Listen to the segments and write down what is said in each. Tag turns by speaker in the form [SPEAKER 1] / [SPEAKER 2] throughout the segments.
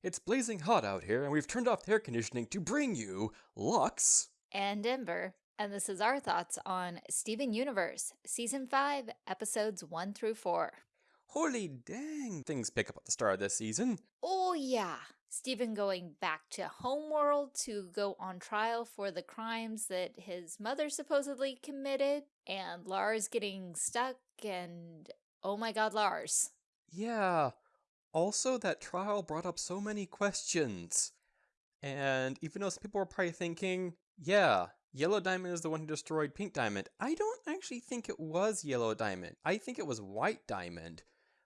[SPEAKER 1] It's blazing hot out here, and we've turned off the air conditioning to bring you Lux.
[SPEAKER 2] and Ember, and this is our thoughts on Steven Universe, Season 5, Episodes 1 through 4.
[SPEAKER 1] Holy dang, things pick up at the start of this season.
[SPEAKER 2] Oh yeah, Steven going back to Homeworld to go on trial for the crimes that his mother supposedly committed, and Lars getting stuck, and oh my god, Lars.
[SPEAKER 1] Yeah. Also, that trial brought up so many questions. And even though some people were probably thinking, yeah, Yellow Diamond is the one who destroyed Pink Diamond, I don't actually think it was Yellow Diamond. I think it was White Diamond.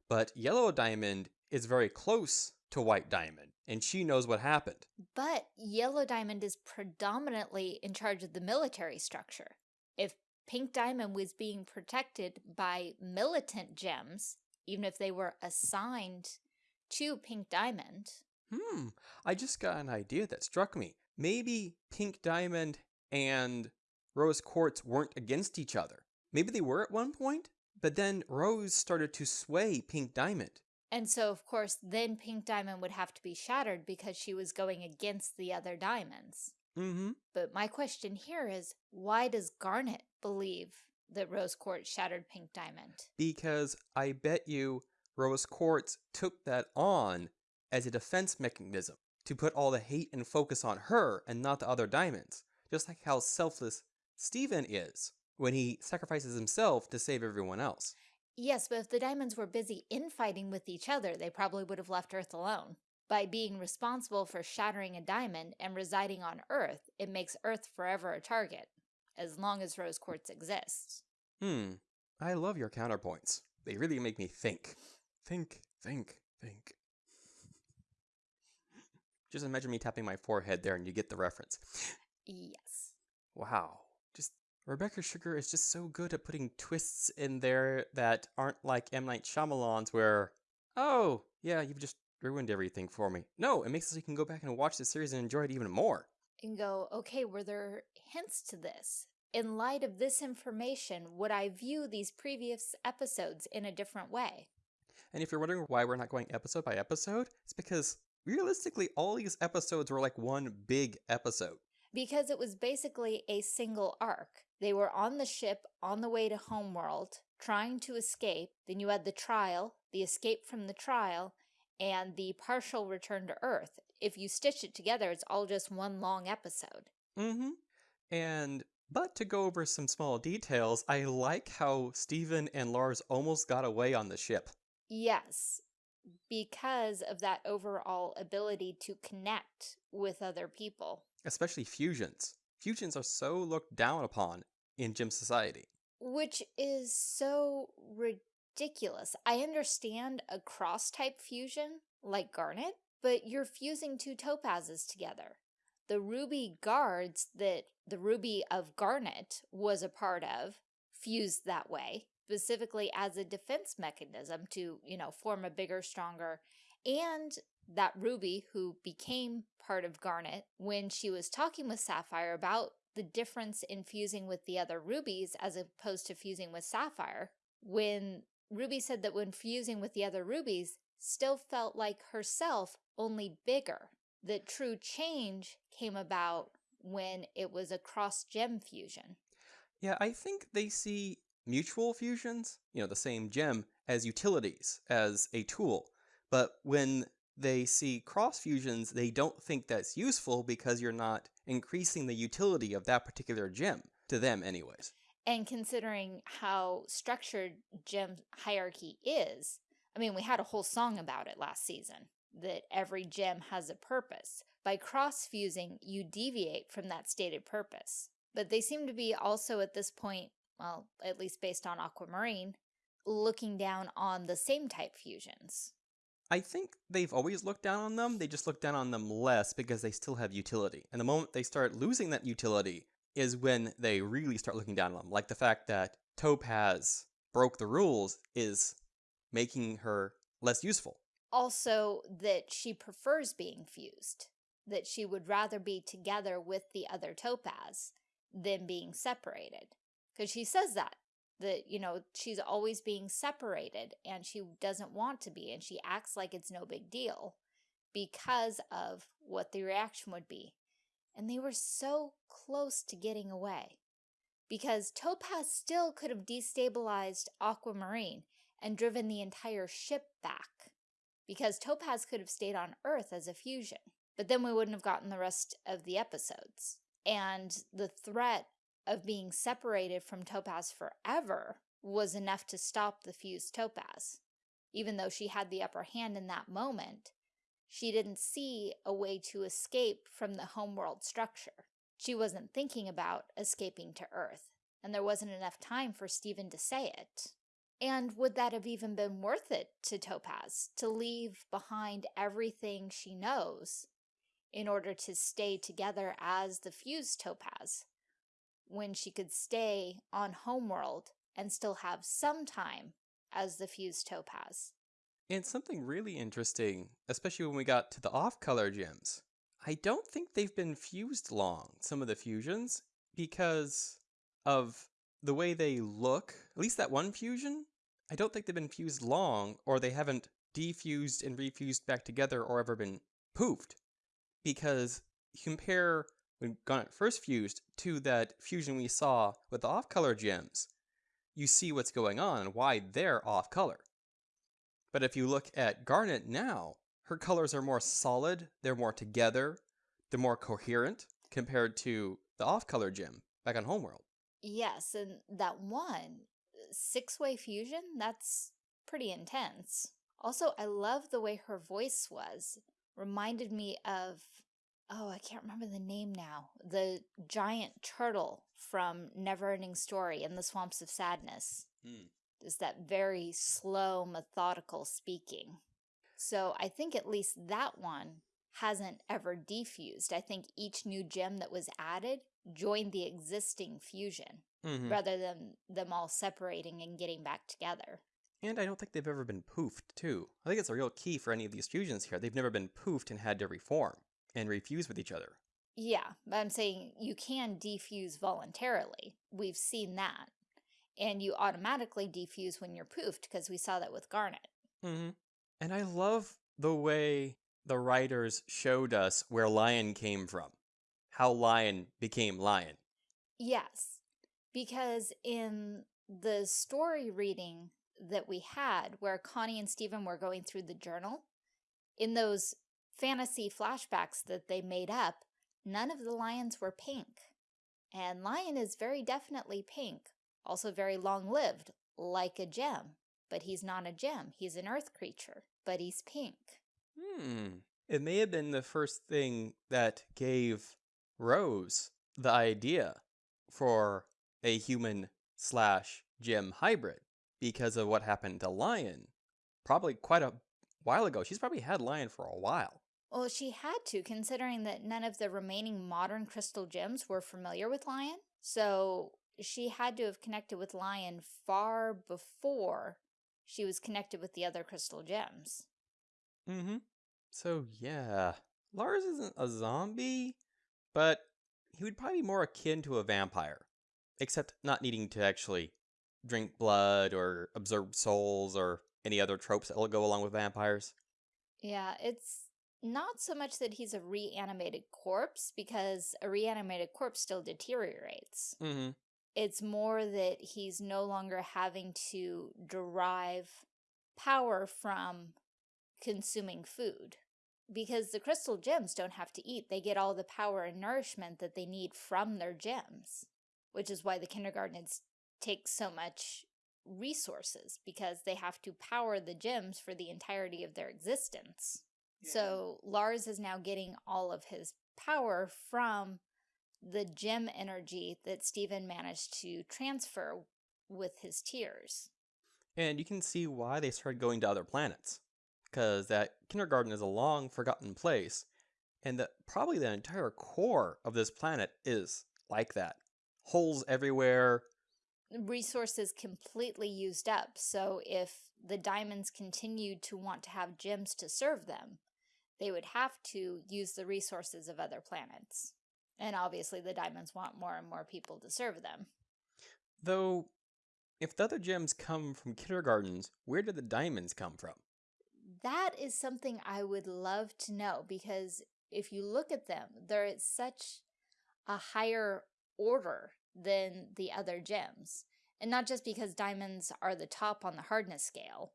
[SPEAKER 1] But Yellow Diamond is very close to White Diamond, and she knows what happened.
[SPEAKER 2] But Yellow Diamond is predominantly in charge of the military structure. If Pink Diamond was being protected by militant gems, even if they were assigned to Pink Diamond,
[SPEAKER 1] Hmm, I just got an idea that struck me. Maybe Pink Diamond and Rose Quartz weren't against each other. Maybe they were at one point, but then Rose started to sway Pink Diamond.
[SPEAKER 2] and so of course then Pink Diamond would have to be shattered because she was going against the other diamonds.
[SPEAKER 1] Mm-hmm.
[SPEAKER 2] But my question here is, why does Garnet believe that Rose Quartz shattered Pink Diamond?
[SPEAKER 1] Because I bet you Rose Quartz took that on as a defense mechanism to put all the hate and focus on her and not the other diamonds. Just like how selfless Steven is when he sacrifices himself to save everyone else.
[SPEAKER 2] Yes, but if the diamonds were busy infighting with each other, they probably would have left Earth alone. By being responsible for shattering a diamond and residing on Earth, it makes Earth forever a target, as long as Rose Quartz exists.
[SPEAKER 1] Hmm. I love your counterpoints. They really make me think. Think, think, think. Just imagine me tapping my forehead there and you get the reference.
[SPEAKER 2] Yes.
[SPEAKER 1] Wow. Just Rebecca Sugar is just so good at putting twists in there that aren't like M. Night Shyamalan's where, oh, yeah, you've just ruined everything for me. No, it makes it so you can go back and watch the series and enjoy it even more.
[SPEAKER 2] And go, okay, were there hints to this? In light of this information, would I view these previous episodes in a different way?
[SPEAKER 1] And if you're wondering why we're not going episode by episode, it's because realistically, all these episodes were like one big episode.
[SPEAKER 2] because it was basically a single arc. They were on the ship on the way to Homeworld, trying to escape. Then you had the trial, the escape from the trial, and the partial return to Earth. If you stitch it together, it's all just one long episode.
[SPEAKER 1] Mm-hmm. And but to go over some small details, I like how Steven and Lars almost got away on the ship.
[SPEAKER 2] Yes, because of that overall ability to connect with other people.
[SPEAKER 1] Especially fusions. Fusions are so looked down upon in gem society.
[SPEAKER 2] Which is so ridiculous. I understand a cross type fusion, like Garnet, but you're fusing two topazes together. The ruby guards that the ruby of Garnet was a part of fused that way, specifically as a defense mechanism to, you know, form a bigger, stronger, and that Ruby, who became part of Garnet, when she was talking with Sapphire about the difference in fusing with the other rubies as opposed to fusing with Sapphire, when Ruby said that when fusing with the other rubies, still felt like herself, only bigger. The true change came about when it was a cross-gem fusion.
[SPEAKER 1] Yeah, I think they see mutual fusions, you know, the same gem, as utilities, as a tool. But when they see cross fusions, they don't think that's useful because you're not increasing the utility of that particular gem, to them, anyways.
[SPEAKER 2] And considering how structured gem hierarchy is, I mean, we had a whole song about it last season, that every gem has a purpose. By cross-fusing, you deviate from that stated purpose. But they seem to be also at this point, well, at least based on Aquamarine, looking down on the same type fusions.
[SPEAKER 1] I think they've always looked down on them, they just look down on them less because they still have utility. And the moment they start losing that utility is when they really start looking down on them. Like the fact that Topaz broke the rules is making her less useful.
[SPEAKER 2] Also, that she prefers being fused, that she would rather be together with the other Topaz than being separated. Because she says that, that, you know, she's always being separated and she doesn't want to be and she acts like it's no big deal. because of what the reaction would be. And they were so close to getting away. Because Topaz still could have destabilized Aquamarine and driven the entire ship back. Because Topaz could have stayed on Earth as a fusion. But then we wouldn't have gotten the rest of the episodes. And the threat of being separated from Topaz forever was enough to stop the fused Topaz. Even though she had the upper hand in that moment, she didn't see a way to escape from the homeworld structure. She wasn't thinking about escaping to Earth, and there wasn't enough time for Steven to say it. And would that have even been worth it to Topaz, to leave behind everything she knows in order to stay together as the fused Topaz, when she could stay on Homeworld and still have some time as the fused Topaz?
[SPEAKER 1] And something really interesting, especially when we got to the off-color gems. I don't think they've been fused long, some of the fusions, because of the way they look. At least that one fusion, I don't think they've been fused long, or they haven't defused and refused back together or ever been poofed. Because compare when Garnet first fused to that fusion we saw with the off-color gems, you see what's going on and why they're off-color. But if you look at Garnet now, her colors are more solid, they're more together, they're more coherent compared to the off-color gem back on Homeworld.
[SPEAKER 2] Yes, and that one, six-way fusion, that's pretty intense. Also, I love the way her voice was. Reminded me of, oh, I can't remember the name now, the giant turtle from Neverending Story in the Swamps of Sadness.
[SPEAKER 1] Hmm
[SPEAKER 2] is that very slow, methodical speaking. So I think at least that one hasn't ever defused. I think each new gem that was added joined the existing fusion
[SPEAKER 1] mm -hmm.
[SPEAKER 2] rather than them all separating and getting back together.
[SPEAKER 1] And I don't think they've ever been poofed, too. I think it's a real key for any of these fusions here. They've never been poofed and had to reform and refuse with each other.
[SPEAKER 2] Yeah, but I'm saying you can defuse voluntarily. We've seen that and you automatically defuse when you're poofed because we saw that with Garnet.
[SPEAKER 1] Mm -hmm. And I love the way the writers showed us where Lion came from, how Lion became Lion.
[SPEAKER 2] Yes, because in the story reading that we had where Connie and Steven were going through the journal, in those fantasy flashbacks that they made up, none of the lions were pink. And Lion is very definitely pink, also very long-lived, like a gem. But he's not a gem. He's an earth creature, but he's pink.
[SPEAKER 1] Hmm. It may have been the first thing that gave Rose the idea for a human slash gem hybrid because of what happened to Lion. Probably quite a while ago. She's probably had Lion for a while.
[SPEAKER 2] Well, she had to, considering that none of the remaining modern crystal gems were familiar with Lion. So she had to have connected with Lion far before she was connected with the other crystal gems.
[SPEAKER 1] Mm-hmm. So, yeah. Lars isn't a zombie, but he would probably be more akin to a vampire, except not needing to actually drink blood or absorb souls or any other tropes that will go along with vampires.
[SPEAKER 2] Yeah, it's not so much that he's a reanimated corpse, because a reanimated corpse still deteriorates.
[SPEAKER 1] Mm-hmm.
[SPEAKER 2] It's more that he's no longer having to derive power from consuming food. Because the crystal gems don't have to eat. They get all the power and nourishment that they need from their gems. Which is why the kindergartens take so much resources, because they have to power the gems for the entirety of their existence. Yeah. So Lars is now getting all of his power from the gem energy that Steven managed to transfer with his tears.
[SPEAKER 1] And you can see why they started going to other planets. Because that kindergarten is a long forgotten place, and that probably the entire core of this planet is like that. Holes everywhere.
[SPEAKER 2] Resources completely used up, so if the diamonds continued to want to have gems to serve them, they would have to use the resources of other planets. And obviously the diamonds want more and more people to serve them.
[SPEAKER 1] Though, if the other gems come from kindergartens, where did the diamonds come from?
[SPEAKER 2] that is something I would love to know because if you look at them, they're at such a higher order than the other gems. And not just because diamonds are the top on the hardness scale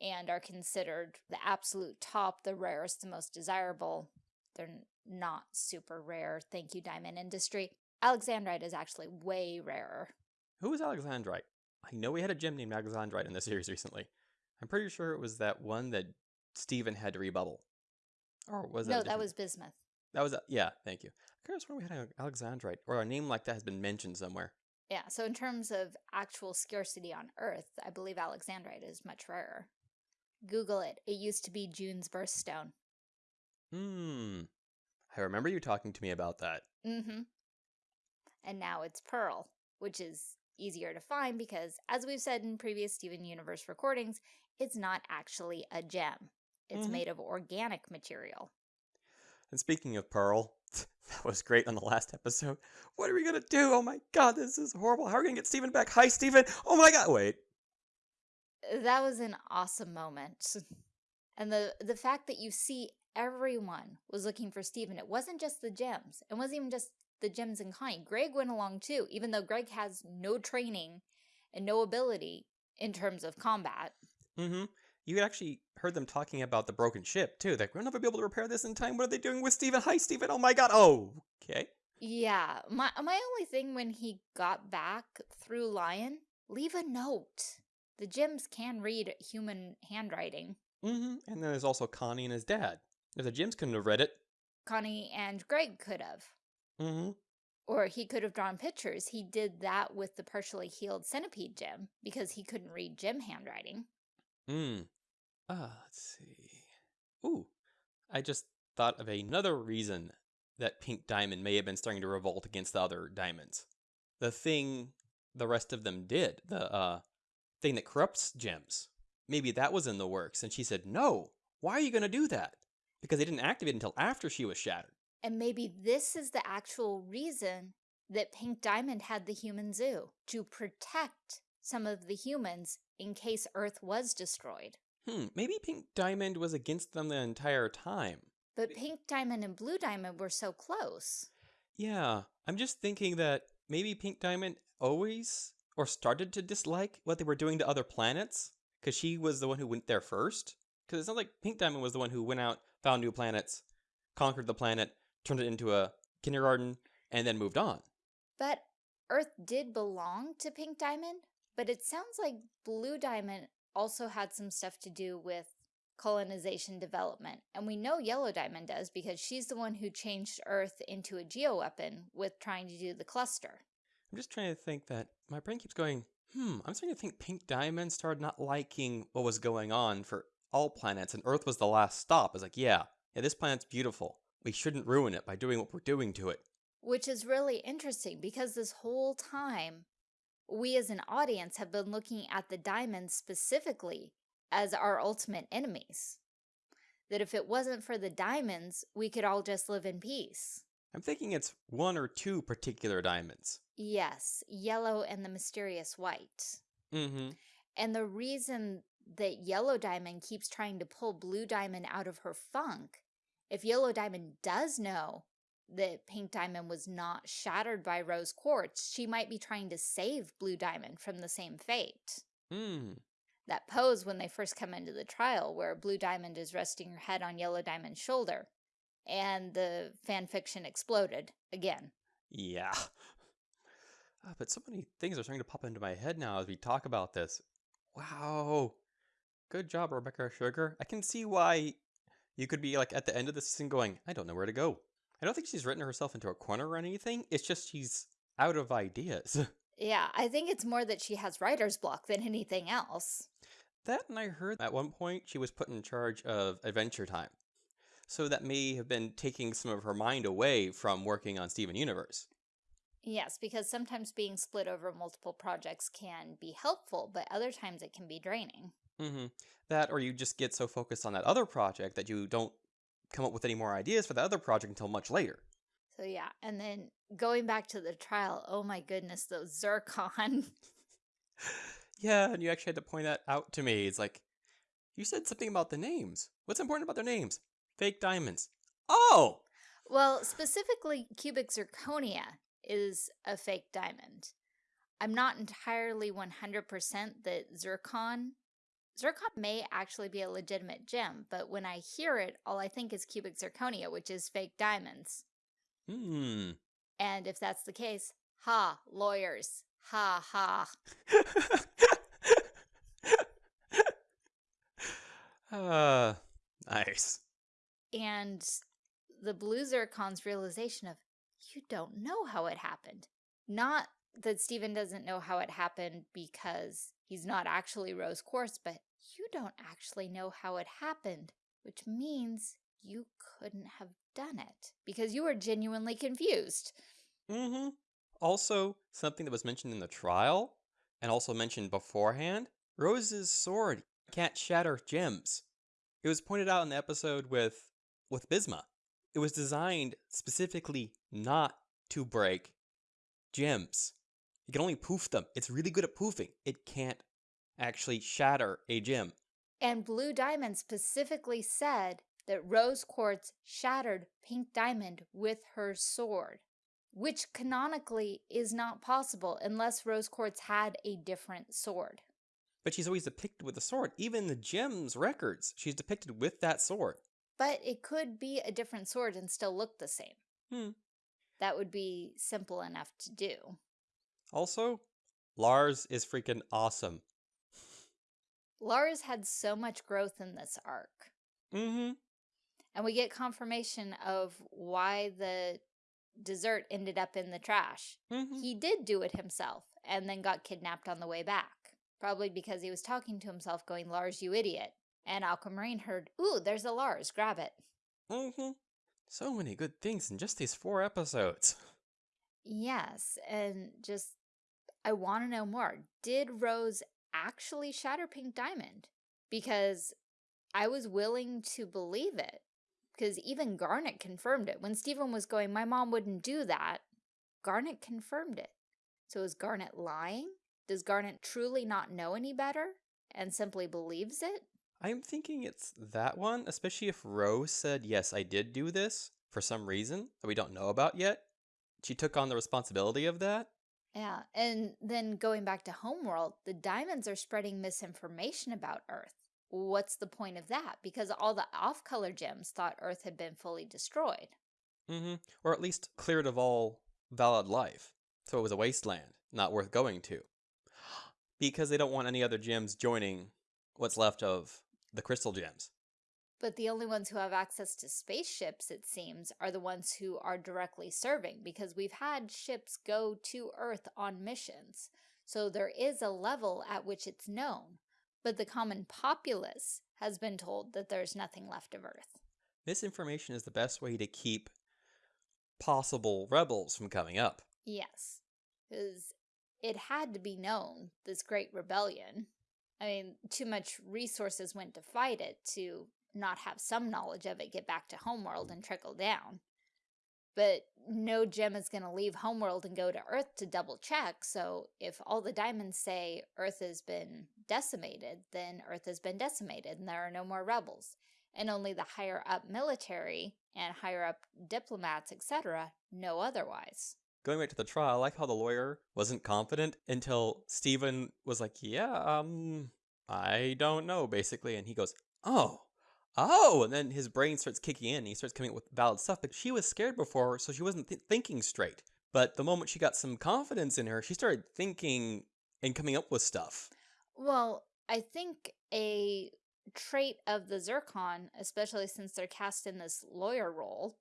[SPEAKER 2] and are considered the absolute top, the rarest, the most desirable. They're not super rare. Thank you, diamond industry. Alexandrite is actually way rarer.
[SPEAKER 1] Who is Alexandrite? I know we had a gem named Alexandrite in the series recently. I'm pretty sure it was that one that Steven had to rebubble. Or was that?
[SPEAKER 2] no, that was bismuth.
[SPEAKER 1] That was a, yeah. Thank you. I could have sworn we had an Alexandrite, or a name like that has been mentioned somewhere.
[SPEAKER 2] Yeah, so in terms of actual scarcity on Earth, I believe Alexandrite is much rarer. Google it. It used to be June's birthstone.
[SPEAKER 1] Hmm. I remember you talking to me about that.
[SPEAKER 2] Mm-hmm. And now it's Pearl, which is easier to find because, as we've said in previous Steven Universe recordings, it's not actually a gem. It's
[SPEAKER 1] Mhm.
[SPEAKER 2] made of organic material.
[SPEAKER 1] And speaking of Pearl, that was great on the last episode. What are we gonna do? Oh my god, this is horrible. How are we gonna get Steven back? Hi, Steven. Oh my god. Wait.
[SPEAKER 2] That was an awesome moment. And the the fact that you see everyone was looking for Steven. It wasn't just the gems. It wasn't even just the gems and Connie. Greg went along too, even though Greg has no training and no ability in terms of combat.
[SPEAKER 1] Mm-hmm. You actually heard them talking about the broken ship too. Like we'll never be able to repair this in time. What are they doing with Steven? Hi, Steven. Oh my god. Oh, okay.
[SPEAKER 2] Yeah, my my only thing when he got back through Lion, leave a note. The gems can read human handwriting.
[SPEAKER 1] Mm-hmm. And then there's also Connie and his dad. If the gems couldn't have read it.
[SPEAKER 2] Connie and Greg could have.
[SPEAKER 1] Mm-hmm.
[SPEAKER 2] Or he could have drawn pictures. He did that with the partially healed centipede gem because he couldn't read gem handwriting.
[SPEAKER 1] Mm. Ah, let's see. Ooh, I just thought of another reason that Pink Diamond may have been starting to revolt against the other diamonds. The thing the rest of them did, the uh thing that corrupts gems. Maybe that was in the works, and she said, "No, why are you going to do that?" Because they didn't activate until after she was shattered.
[SPEAKER 2] And maybe this is the actual reason that Pink Diamond had the human zoo to protect some of the humans in case Earth was destroyed.
[SPEAKER 1] Hmm, maybe Pink Diamond was against them the entire time.
[SPEAKER 2] But Pink Diamond and Blue Diamond were so close.
[SPEAKER 1] Yeah, I'm just thinking that maybe Pink Diamond always or started to dislike what they were doing to other planets because she was the one who went there first. Because it's not like Pink Diamond was the one who went out, found new planets, conquered the planet, turned it into a kindergarten, and then moved on.
[SPEAKER 2] But Earth did belong to Pink Diamond, but it sounds like Blue Diamond also had some stuff to do with colonization development. And we know Yellow Diamond does because she's the one who changed Earth into a geoweapon with trying to do the cluster.
[SPEAKER 1] I'm just trying to think that my brain keeps going, hmm, I'm starting to think Pink Diamond started not liking what was going on for all planets, and Earth was the last stop. It's like, yeah, yeah, this planet's beautiful. We shouldn't ruin it by doing what we're doing to it.
[SPEAKER 2] Which is really interesting because this whole time, we as an audience have been looking at the diamonds specifically as our ultimate enemies. That if it wasn't for the diamonds, we could all just live in peace.
[SPEAKER 1] I'm thinking it's one or two particular diamonds.
[SPEAKER 2] Yes, yellow and the mysterious white.
[SPEAKER 1] Mm-hmm.
[SPEAKER 2] And the reason that Yellow Diamond keeps trying to pull Blue Diamond out of her funk, if Yellow Diamond does know that Pink Diamond was not shattered by Rose Quartz, she might be trying to save Blue Diamond from the same fate.
[SPEAKER 1] Hmm.
[SPEAKER 2] That pose when they first come into the trial, where Blue Diamond is resting her head on Yellow Diamond's shoulder, and the fan fiction exploded again.
[SPEAKER 1] Yeah. Uh, but so many things are starting to pop into my head now as we talk about this. Wow. Good job, Rebecca Sugar. I can see why you could be like at the end of this season going, I don't know where to go. I don't think she's written herself into a corner or anything. It's just she's out of ideas.
[SPEAKER 2] Yeah, I think it's more that she has writer's block than anything else.
[SPEAKER 1] that and I heard at one point she was put in charge of Adventure Time. So that may have been taking some of her mind away from working on Steven Universe.
[SPEAKER 2] Yes, because sometimes being split over multiple projects can be helpful, but other times it can be draining.
[SPEAKER 1] Mm-hmm. That, or you just get so focused on that other project that you don't come up with any more ideas for the other project until much later.
[SPEAKER 2] So yeah, and then going back to the trial, oh my goodness, those zircon.
[SPEAKER 1] yeah, and you actually had to point that out to me. It's like, You said something about the names. What's important about their names? Fake diamonds. Oh!
[SPEAKER 2] Well, specifically, cubic zirconia is a fake diamond. I'm not entirely 100% that zircon Zircon may actually be a legitimate gem, but when I hear it, all I think is cubic zirconia, which is fake diamonds.
[SPEAKER 1] Hmm.
[SPEAKER 2] And if that's the case, ha, lawyers. Ha ha.
[SPEAKER 1] uh, nice.
[SPEAKER 2] And the blue zircon's realization of, you don't know how it happened. Not that Steven doesn't know how it happened because he's not actually rose quartz, but you don't actually know how it happened, which means you couldn't have done it because you were genuinely confused.
[SPEAKER 1] Mm-hmm. Also, something that was mentioned in the trial and also mentioned beforehand, Rose's sword can't shatter gems. It was pointed out in the episode with with Bismuth. It was designed specifically not to break gems. It can only poof them. It's really good at poofing. It can't actually shatter a gem.
[SPEAKER 2] And Blue Diamond specifically said that Rose Quartz shattered Pink Diamond with her sword, which canonically is not possible unless Rose Quartz had a different sword.
[SPEAKER 1] But she's always depicted with a sword. Even in the gems records, she's depicted with that sword.
[SPEAKER 2] But it could be a different sword and still look the same.
[SPEAKER 1] Hmm.
[SPEAKER 2] That would be simple enough to do.
[SPEAKER 1] Also, Lars is freaking awesome.
[SPEAKER 2] Lars had so much growth in this arc.
[SPEAKER 1] Mm-hmm.
[SPEAKER 2] And we get confirmation of why the dessert ended up in the trash.
[SPEAKER 1] Mm -hmm.
[SPEAKER 2] He did do it himself and then got kidnapped on the way back. Probably because he was talking to himself going, Lars, you idiot. And Aquamarine heard, ooh, there's a Lars, grab it.
[SPEAKER 1] Mm-hmm. So many good things in just these four episodes.
[SPEAKER 2] Yes, and just, I want to know more. Did Rose actually shatter Pink Diamond? Because I was willing to believe it. Because even Garnet confirmed it. When Steven was going, my mom wouldn't do that, Garnet confirmed it. So is Garnet lying? Does Garnet truly not know any better and simply believes it?
[SPEAKER 1] I'm thinking it's that one, especially if Rose said, yes, I did do this for some reason that we don't know about yet. She took on the responsibility of that.
[SPEAKER 2] Yeah, and then going back to Homeworld, the diamonds are spreading misinformation about Earth. What's the point of that? Because all the off-color gems thought Earth had been fully destroyed.
[SPEAKER 1] Mm-hmm. Or at least cleared of all valid life. So it was a wasteland, not worth going to. Because they don't want any other gems joining what's left of the crystal gems.
[SPEAKER 2] But the only ones who have access to spaceships, it seems, are the ones who are directly serving, because we've had ships go to Earth on missions. So there is a level at which it's known. But the common populace has been told that there's nothing left of Earth.
[SPEAKER 1] Misinformation is the best way to keep possible rebels from coming up.
[SPEAKER 2] Yes, because it had to be known, this great rebellion. I mean, too much resources went to fight it to not have some knowledge of it get back to Homeworld mm. and trickle down. But no gem is going to leave Homeworld and go to Earth to double check, so if all the diamonds say Earth has been decimated, then Earth has been decimated and there are no more rebels. And only the higher up military and higher up diplomats, etc., know otherwise.
[SPEAKER 1] Going back to the trial, I like how the lawyer wasn't confident until Steven was like, yeah, um, I don't know, basically. And he goes, oh, oh, and then his brain starts kicking in. and he starts coming up with valid stuff. But she was scared before, so she wasn't th thinking straight. But the moment she got some confidence in her, she started thinking and coming up with stuff.
[SPEAKER 2] Well, I think a trait of the Zircon, especially since they're cast in this lawyer role,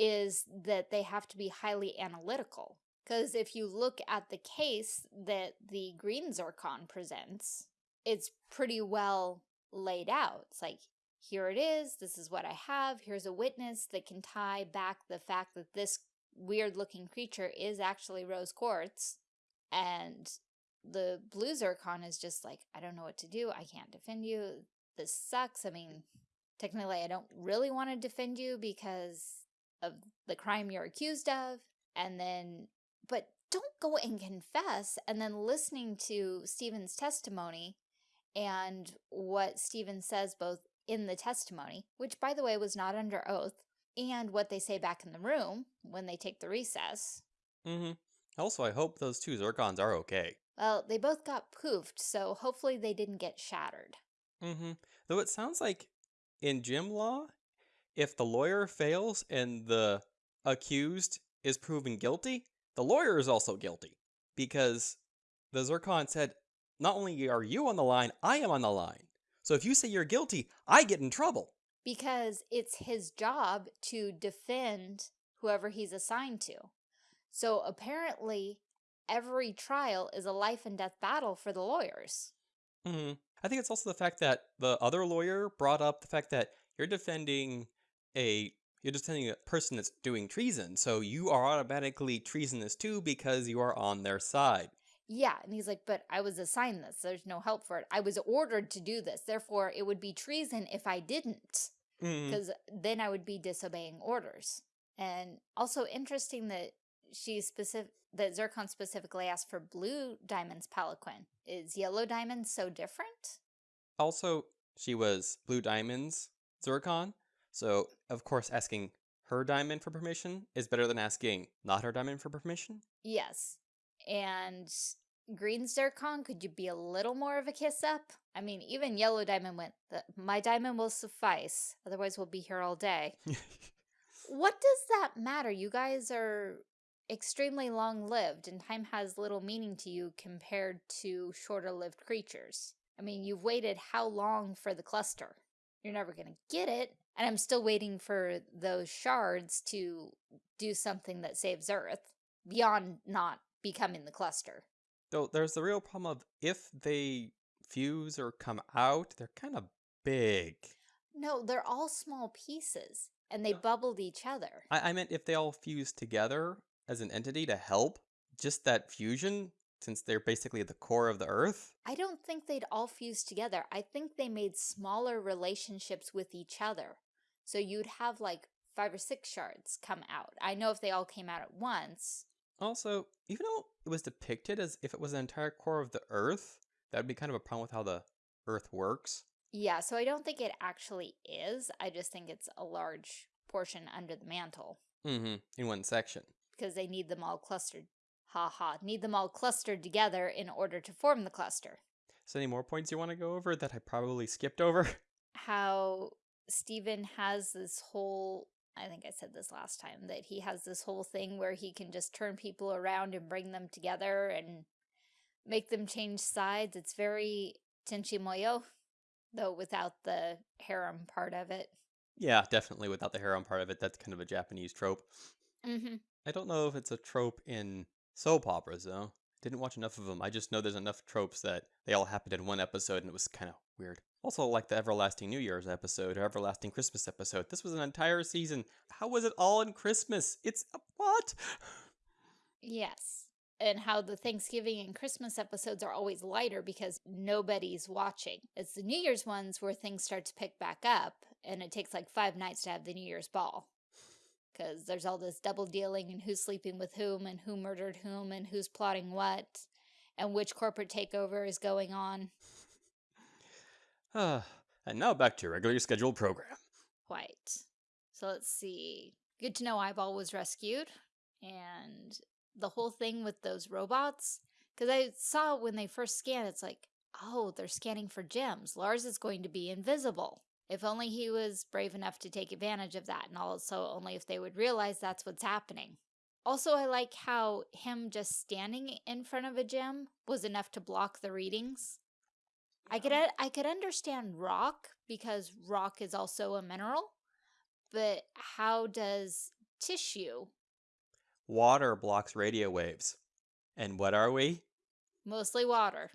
[SPEAKER 2] is that they have to be highly analytical. Because if you look at the case that the green Zircon presents, it's pretty well laid out. It's like, here it is, this is what I have, here's a witness that can tie back the fact that this weird looking creature is actually rose quartz. And the blue zircon is just like, I don't know what to do, I can't defend you, this sucks. I mean, technically I don't really want to defend you because of the crime you're accused of. And then, but don't go and confess. And then listening to Steven's testimony and what Steven says both in the testimony, which by the way was not under oath, and what they say back in the room when they take the recess.
[SPEAKER 1] Mm-hmm. Also, I hope those two Zircons are okay.
[SPEAKER 2] Well, they both got poofed, so hopefully they didn't get shattered.
[SPEAKER 1] Mm-hmm. Though it sounds like in gem law, if the lawyer fails and the accused is proven guilty, the lawyer is also guilty. Because the Zircon said, not only are you on the line, I am on the line. So if you say you're guilty, I get in trouble.
[SPEAKER 2] Because it's his job to defend whoever he's assigned to. So apparently, every trial is a life and death battle for the lawyers.
[SPEAKER 1] Mm-hmm. I think it's also the fact that the other lawyer brought up the fact that you're defending a you're just telling a person that's doing treason, so you are automatically treasonous too because you are on their side.
[SPEAKER 2] Yeah, and he's like, but I was assigned this. There's no help for it. I was ordered to do this. Therefore, it would be treason if I didn't, because mm. then I would be disobeying orders. And also interesting that she specific that Zircon specifically asked for blue diamonds palanquin. Is yellow diamonds so different?
[SPEAKER 1] Also, she was blue diamonds Zircon, so of course asking her diamond for permission is better than asking not her diamond for permission.
[SPEAKER 2] Yes. And green zircon, could you be a little more of a kiss up? I mean, even yellow diamond went, my diamond will suffice. Otherwise, we'll be here all day. what does that matter? You guys are extremely long-lived and time has little meaning to you compared to shorter-lived creatures. I mean, you've waited how long for the cluster? You're never going to get it. And I'm still waiting for those shards to do something that saves Earth beyond not becoming the cluster.
[SPEAKER 1] Though there's the real problem of if they fuse or come out, they're kind of big.
[SPEAKER 2] No, they're all small pieces and they bubbled each other.
[SPEAKER 1] I, I meant if they all fuse together, as an entity to help just that fusion since they're basically the core of the earth?
[SPEAKER 2] I don't think they'd all fuse together. I think they made smaller relationships with each other. So you'd have like five or six shards come out. I know if they all came out at once.
[SPEAKER 1] Also, even though it was depicted as if it was an entire core of the earth, that would be kind of a problem with how the earth works.
[SPEAKER 2] Yeah, so I don't think it actually is. I just think it's a large portion under the mantle.
[SPEAKER 1] Mm-hmm, in one section
[SPEAKER 2] because they need them all clustered. Ha ha, need them all clustered together in order to form the cluster.
[SPEAKER 1] So any more points you want to go over that I probably skipped over?
[SPEAKER 2] How Steven has this whole, I think I said this last time, that he has this whole thing where he can just turn people around and bring them together and make them change sides. It's very Tenchi Muyo, though without the harem part of it.
[SPEAKER 1] Yeah, definitely without the harem part of it. That's kind of a Japanese trope.
[SPEAKER 2] Mm -hmm.
[SPEAKER 1] I don't know if it's a trope in soap operas, though. Didn't watch enough of them. I just know there's enough tropes that they all happened in one episode and it was kind of weird. Also, like the Everlasting New Year's episode or Everlasting Christmas episode. This was an entire season. How was it all in Christmas? It's what?
[SPEAKER 2] Yes. And how the Thanksgiving and Christmas episodes are always lighter because nobody's watching. It's the New Year's ones where things start to pick back up and it takes like five nights to have the New Year's ball because there's all this double dealing and who's sleeping with whom and who murdered whom and who's plotting what and which corporate takeover is going on.
[SPEAKER 1] And now back to your regularly scheduled program.
[SPEAKER 2] Quite. So let's see. Good to know Eyeball was rescued and the whole thing with those robots. Because I saw when they first scanned, it's like, oh, they're scanning for gems. Lars is going to be invisible. If only he was brave enough to take advantage of that, and also only if they would realize that's what's happening. Also, I like how him just standing in front of a gem was enough to block the readings. I could um uh, I could understand rock because rock is also a mineral, but how does tissue?
[SPEAKER 1] Water blocks radio waves. And what are we?
[SPEAKER 2] Mostly water.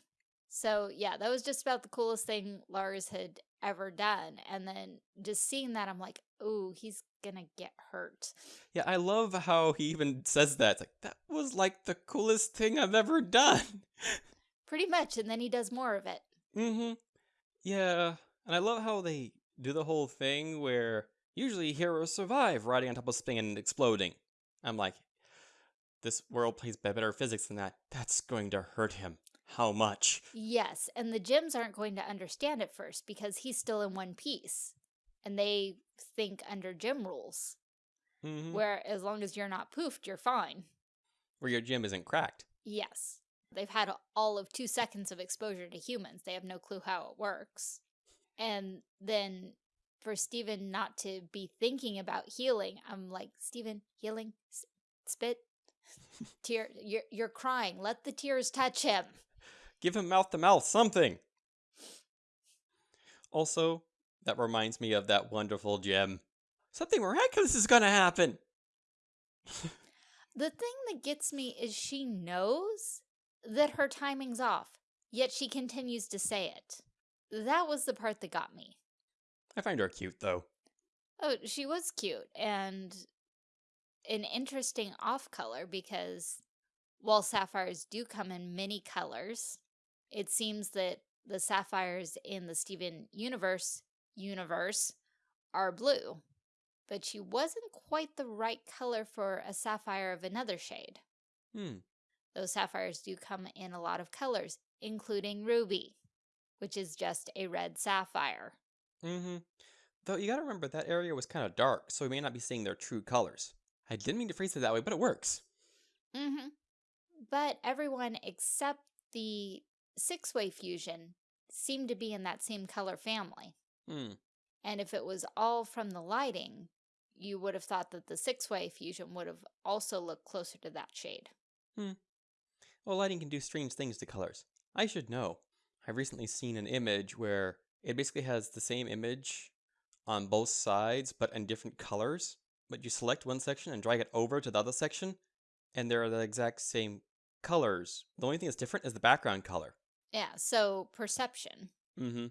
[SPEAKER 2] So yeah, that was just about the coolest thing Lars had ever done. And then just seeing that, I'm like, oh, he's gonna get hurt.
[SPEAKER 1] Yeah, I love how he even says that. It's like, that was like the coolest thing I've ever done.
[SPEAKER 2] Pretty much, and then he does more of it.
[SPEAKER 1] Mm-hmm. Yeah, and I love how they do the whole thing where usually heroes survive riding on top of spinning and exploding. I'm like, this world plays better physics than that. That's going to hurt him. How much?
[SPEAKER 2] Yes, and the gems aren't going to understand at first because he's still in one piece. And they think under gem rules,
[SPEAKER 1] Mm-hmm.
[SPEAKER 2] where as long as you're not poofed, you're fine.
[SPEAKER 1] Where your gem isn't cracked.
[SPEAKER 2] Yes. They've had all of two seconds of exposure to humans. They have no clue how it works. And then for Steven not to be thinking about healing, I'm like, Steven, healing, spit, tear, you're, you're crying. Let the tears touch him.
[SPEAKER 1] Give him mouth to mouth, something. Also, that reminds me of that wonderful gem. Something miraculous is gonna happen.
[SPEAKER 2] The thing that gets me is she knows that her timing's off, yet she continues to say it. That was the part that got me.
[SPEAKER 1] I find her cute though.
[SPEAKER 2] Oh, she was cute and an interesting off color because while sapphires do come in many colors, it seems that the sapphires in the Steven universe universe are blue. But she wasn't quite the right color for a sapphire of another shade.
[SPEAKER 1] Hmm.
[SPEAKER 2] Those sapphires do come in a lot of colors, including ruby, which is just a red sapphire.
[SPEAKER 1] Mm-hmm. Though you gotta remember that area was kind of dark, so we may not be seeing their true colors. I didn't mean to phrase it that way, but it works.
[SPEAKER 2] Mm-hmm. But everyone except the six-way fusion seemed to be in that same color family.
[SPEAKER 1] Hmm.
[SPEAKER 2] And if it was all from the lighting, you would have thought that the six-way fusion would have also looked closer to that shade.
[SPEAKER 1] Well, lighting can do strange things to colors. I should know. I've recently seen an image where it basically has the same image on both sides, but in different colors. But you select one section and drag it over to the other section, and they're the exact same colors. The only thing that's different is the background color.
[SPEAKER 2] Yeah, so perception.
[SPEAKER 1] Mm-hmm.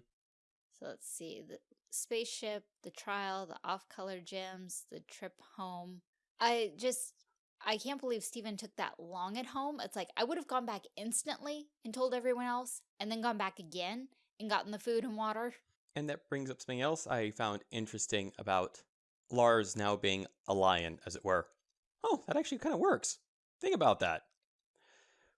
[SPEAKER 2] So let's see, the spaceship, the trial, the off-color gems, the trip home. I just, I can't believe Steven took that long at home. It's like, I would have gone back instantly and told everyone else, and then gone back again and gotten the food and water.
[SPEAKER 1] And that brings up something else I found interesting about Lars now being a lion, as it were. Oh, that actually kind of works. Think about that.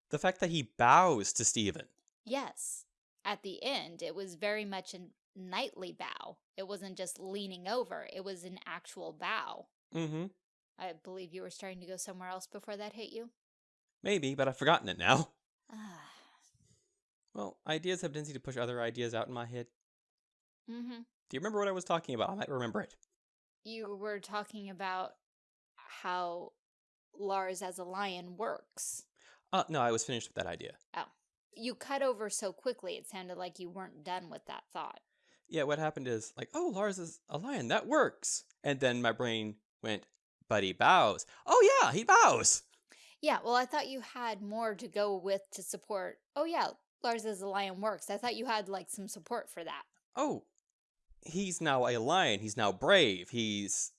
[SPEAKER 1] The fact that he bows to Steven.
[SPEAKER 2] Yes, at the end, it was very much a knightly bow. It wasn't just leaning over, it was an actual bow.
[SPEAKER 1] Mm-hmm.
[SPEAKER 2] I believe you were starting to go somewhere else before that hit you.
[SPEAKER 1] Maybe, but I've forgotten it now.
[SPEAKER 2] Ah,
[SPEAKER 1] Well, ideas have tendency to push other ideas out in my head.
[SPEAKER 2] mm-hmm.
[SPEAKER 1] Do you remember what I was talking about? I might remember it.
[SPEAKER 2] You were talking about how Lars as a lion works.
[SPEAKER 1] Uh, no, I was finished with that idea. Oh.
[SPEAKER 2] You cut over so quickly, it sounded like you weren't done with that thought.
[SPEAKER 1] Yeah, what happened is, like, oh, Lars is a lion. That works. And then my brain went, but he bows. Oh, yeah, he bows.
[SPEAKER 2] Yeah, well, I thought you had more to go with to support. Oh, yeah, Lars as a lion works. I thought you had like some support for that.
[SPEAKER 1] Oh, he's now a lion. He's now brave. He's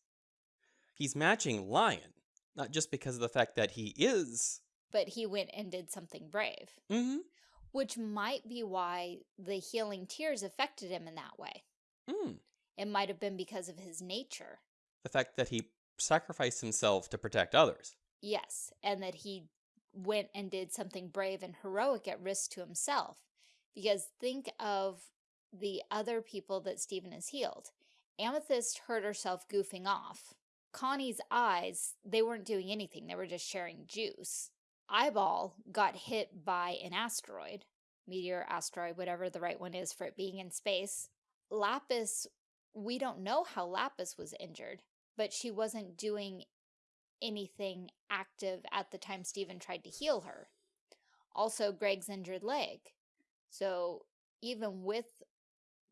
[SPEAKER 1] he's matching lion, not just because of the fact that he is.
[SPEAKER 2] But he went and did something brave,
[SPEAKER 1] Mm-hmm.
[SPEAKER 2] which might be why the healing tears affected him in that way.
[SPEAKER 1] Mm.
[SPEAKER 2] It might have been because of his nature.
[SPEAKER 1] The fact that he sacrificed himself to protect others.
[SPEAKER 2] Yes, and that he went and did something brave and heroic at risk to himself. Because think of the other people that Steven has healed. Amethyst hurt herself goofing off. Connie's eyes, they weren't doing anything, they were just sharing juice. Eyeball got hit by an asteroid, meteor, asteroid, whatever the right one is for it being in space. Lapis, we don't know how Lapis was injured, but she wasn't doing anything active at the time Steven tried to heal her. Also, Greg's injured leg. So, even with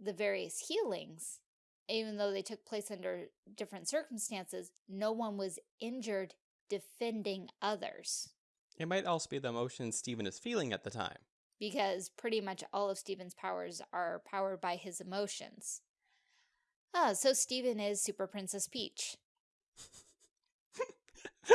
[SPEAKER 2] the various healings, even though they took place under different circumstances, no one was injured defending others.
[SPEAKER 1] It might also be the emotions Steven is feeling at the time.
[SPEAKER 2] Because pretty much all of Steven's powers are powered by his emotions. Ah, so Steven is Super Princess Peach.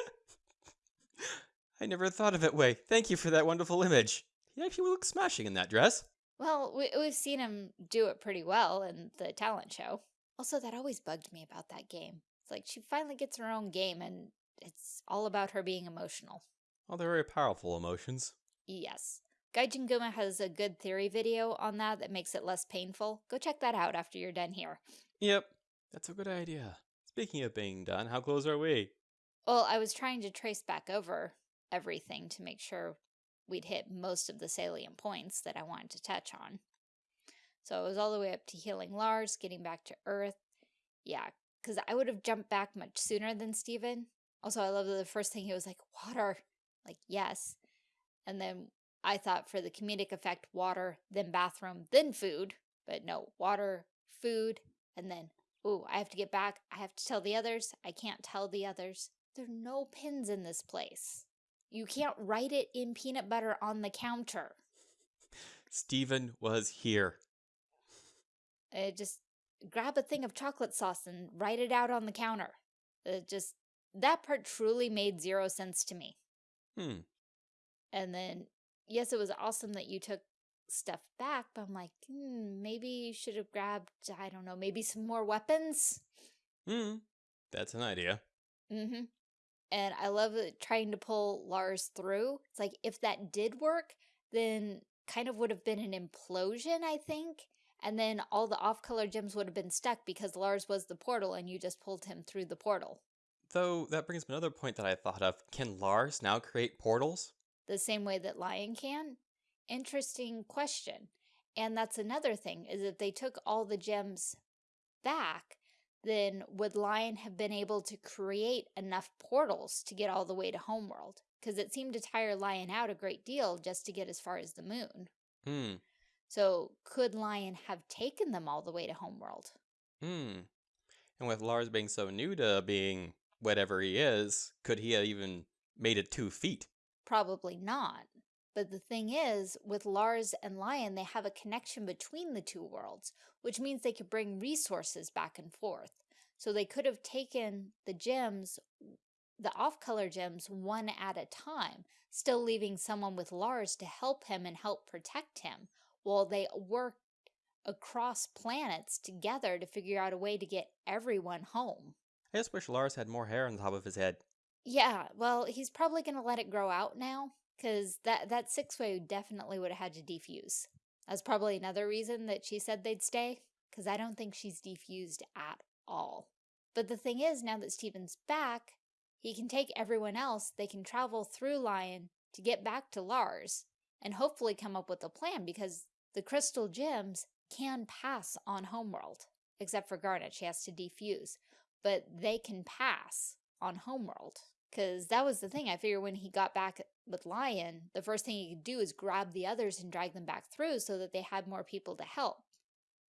[SPEAKER 1] I never thought of it way. Thank you for that wonderful image. He actually looks smashing in that dress.
[SPEAKER 2] Well, we, we've seen him do it pretty well in the talent show. Also, that always bugged me about that game. It's like she finally gets her own game and it's all about her being emotional.
[SPEAKER 1] Well, they're very powerful emotions.
[SPEAKER 2] Yes. Gaijin Goomba has a good theory video on that that makes it less painful. Go check that out after you're done here.
[SPEAKER 1] Yep, that's a good idea. Speaking of being done, how close are we?
[SPEAKER 2] Well, I was trying to trace back over everything to make sure we'd hit most of the salient points that I wanted to touch on. So I was all the way up to healing Lars, getting back to Earth. Yeah, because I would have jumped back much sooner than Steven. Also, I love that the first thing he was like, water. Like, yes. And then I thought for the comedic effect, water, then bathroom, then food. But no, water, food, and then, ooh, I have to get back. I have to tell the others. I can't tell the others. There are no pins in this place. You can't write it in peanut butter on the counter.
[SPEAKER 1] Steven was here.
[SPEAKER 2] Uh, just grab a thing of chocolate sauce and write it out on the counter. It just, that part truly made zero sense to me.
[SPEAKER 1] Hmm.
[SPEAKER 2] And then, yes, it was awesome that you took stuff back, but I'm like, hmm, maybe you should have grabbed, I don't know, maybe some more weapons?
[SPEAKER 1] Hmm. That's an idea.
[SPEAKER 2] Mm-hmm. And I love trying to pull Lars through. It's like, if that did work, then kind of would have been an implosion, I think. And then all the off-color gems would have been stuck because Lars was the portal and you just pulled him through the portal.
[SPEAKER 1] Though, that brings me another point that I thought of. Can Lars now create portals?
[SPEAKER 2] The same way that Lion can? Interesting question. And that's another thing, is if they took all the gems back, then would Lion have been able to create enough portals to get all the way to Homeworld? Because it seemed to tire Lion out a great deal just to get as far as the moon.
[SPEAKER 1] Hmm.
[SPEAKER 2] So could Lion have taken them all the way to Homeworld?
[SPEAKER 1] Hmm. And with Lars being so new to being whatever he is, could he have even made it two feet?
[SPEAKER 2] Probably not. But the thing is, with Lars and Lion, they have a connection between the two worlds, which means they could bring resources back and forth. So they could have taken the gems, the off-color gems, one at a time, still leaving someone with Lars to help him and help protect him, while they worked across planets together to figure out a way to get everyone home.
[SPEAKER 1] I just wish Lars had more hair on the top of his head.
[SPEAKER 2] Yeah, well, he's probably going to let it grow out now, because that, that six-way definitely would have had to defuse. That's probably another reason that she said they'd stay, because I don't think she's defused at all. But the thing is, now that Steven's back, he can take everyone else, they can travel through Lion to get back to Lars, and hopefully come up with a plan, because the crystal gems can pass on Homeworld, except for Garnet, she has to defuse, but they can pass on Homeworld. Because that was the thing, I figure when he got back with Lion, the first thing he could do is grab the others and drag them back through so that they had more people to help.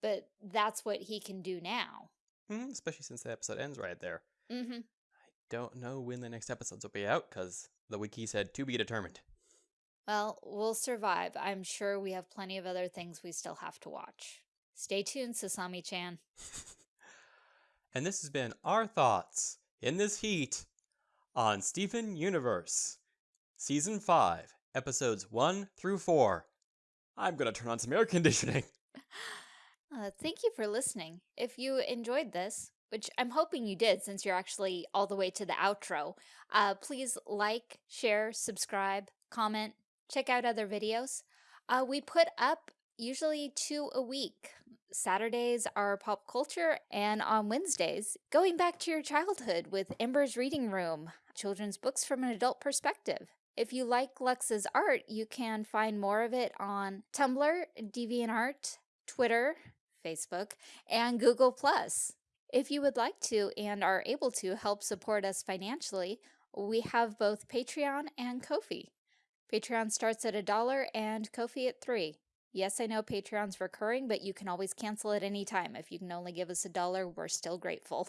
[SPEAKER 2] But that's what he can do now.
[SPEAKER 1] Mm, especially since the episode ends right there.
[SPEAKER 2] Mm-hmm.
[SPEAKER 1] I don't know when the next episodes will be out, because the wiki said to be determined.
[SPEAKER 2] Well, we'll survive. I'm sure we have plenty of other things we still have to watch. Stay tuned, Sasami-chan.
[SPEAKER 1] and this has been our thoughts in this heat on Steven Universe, Season 5, Episodes 1 through 4. I'm gonna turn on some air conditioning.
[SPEAKER 2] Uh, thank you for listening. If you enjoyed this, which I'm hoping you did since you're actually all the way to the outro, uh, please like, share, subscribe, comment, check out other videos. Uh, we put up usually two a week. Saturdays are pop culture, and on Wednesdays, going back to your childhood with Ember's Reading Room, children's books from an adult perspective. If you like Lux's art, you can find more of it on Tumblr, DeviantArt, Twitter, Facebook, and Google+. If you would like to and are able to help support us financially, we have both Patreon and Ko-fi. Patreon starts at a dollar and Ko-fi at three. Yes, I know Patreon's recurring, but you can always cancel at any time. If you can only give us a dollar, we're still grateful.